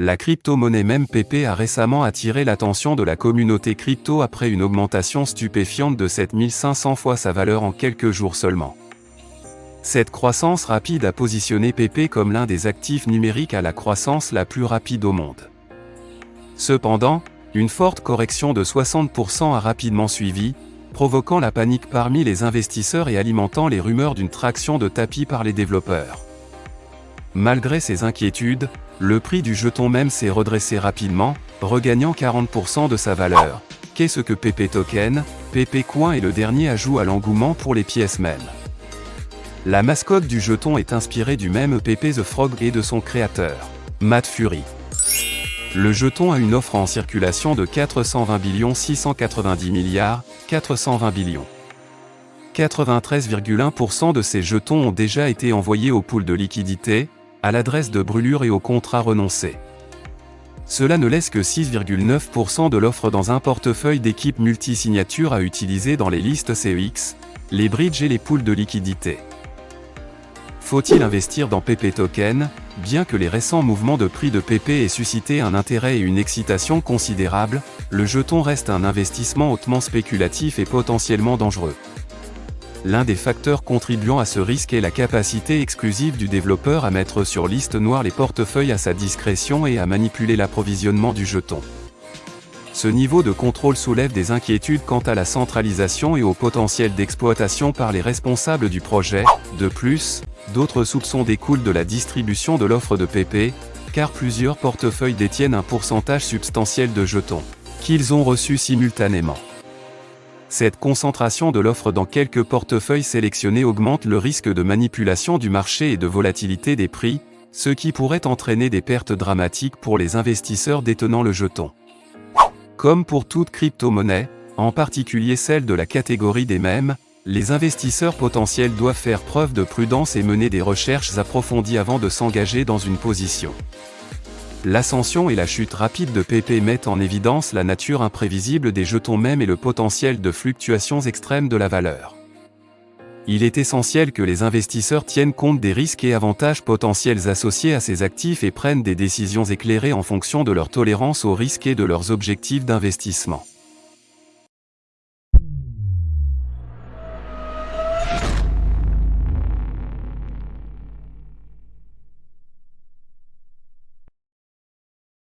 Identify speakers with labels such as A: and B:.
A: La crypto-monnaie même PP a récemment attiré l'attention de la communauté crypto après une augmentation stupéfiante de 7500 fois sa valeur en quelques jours seulement. Cette croissance rapide a positionné PP comme l'un des actifs numériques à la croissance la plus rapide au monde. Cependant, une forte correction de 60% a rapidement suivi, provoquant la panique parmi les investisseurs et alimentant les rumeurs d'une traction de tapis par les développeurs. Malgré ces inquiétudes, le prix du jeton même s'est redressé rapidement, regagnant 40% de sa valeur. Qu'est-ce que PP Token? PP Coin est le dernier ajout à l'engouement pour les pièces mêmes. La mascotte du jeton est inspirée du même PP The Frog et de son créateur, Matt Fury. Le jeton a une offre en circulation de 420 billions 690 milliards, 420 billions. 93,1% de ces jetons ont déjà été envoyés au pool de liquidité, à l'adresse de brûlure et au contrat renoncé. Cela ne laisse que 6,9% de l'offre dans un portefeuille d'équipes multi-signatures à utiliser dans les listes CEX, les bridges et les pools de liquidité. Faut-il investir dans PP Token Bien que les récents mouvements de prix de PP aient suscité un intérêt et une excitation considérables, le jeton reste un investissement hautement spéculatif et potentiellement dangereux. L'un des facteurs contribuant à ce risque est la capacité exclusive du développeur à mettre sur liste noire les portefeuilles à sa discrétion et à manipuler l'approvisionnement du jeton. Ce niveau de contrôle soulève des inquiétudes quant à la centralisation et au potentiel d'exploitation par les responsables du projet. De plus, d'autres soupçons découlent de la distribution de l'offre de PP, car plusieurs portefeuilles détiennent un pourcentage substantiel de jetons, qu'ils ont reçus simultanément. Cette concentration de l'offre dans quelques portefeuilles sélectionnés augmente le risque de manipulation du marché et de volatilité des prix, ce qui pourrait entraîner des pertes dramatiques pour les investisseurs détenant le jeton. Comme pour toute crypto-monnaie, en particulier celle de la catégorie des mêmes, les investisseurs potentiels doivent faire preuve de prudence et mener des recherches approfondies avant de s'engager dans une position. L'ascension et la chute rapide de PP mettent en évidence la nature imprévisible des jetons même et le potentiel de fluctuations extrêmes de la valeur. Il est essentiel que les investisseurs tiennent compte des risques et avantages potentiels associés à ces actifs et prennent des décisions éclairées en fonction de leur tolérance aux risques et de leurs objectifs d'investissement.